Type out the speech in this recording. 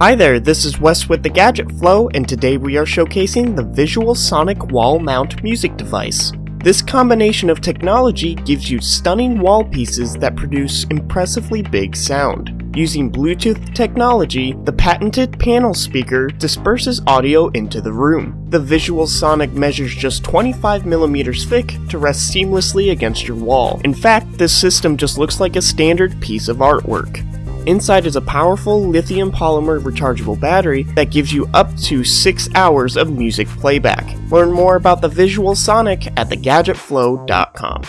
Hi there, this is Wes with the Gadget Flow, and today we are showcasing the Visual Sonic Wall Mount music device. This combination of technology gives you stunning wall pieces that produce impressively big sound. Using Bluetooth technology, the patented panel speaker disperses audio into the room. The Visual Sonic measures just 25mm thick to rest seamlessly against your wall. In fact, this system just looks like a standard piece of artwork. Inside is a powerful lithium polymer rechargeable battery that gives you up to 6 hours of music playback. Learn more about the Visual Sonic at thegadgetflow.com.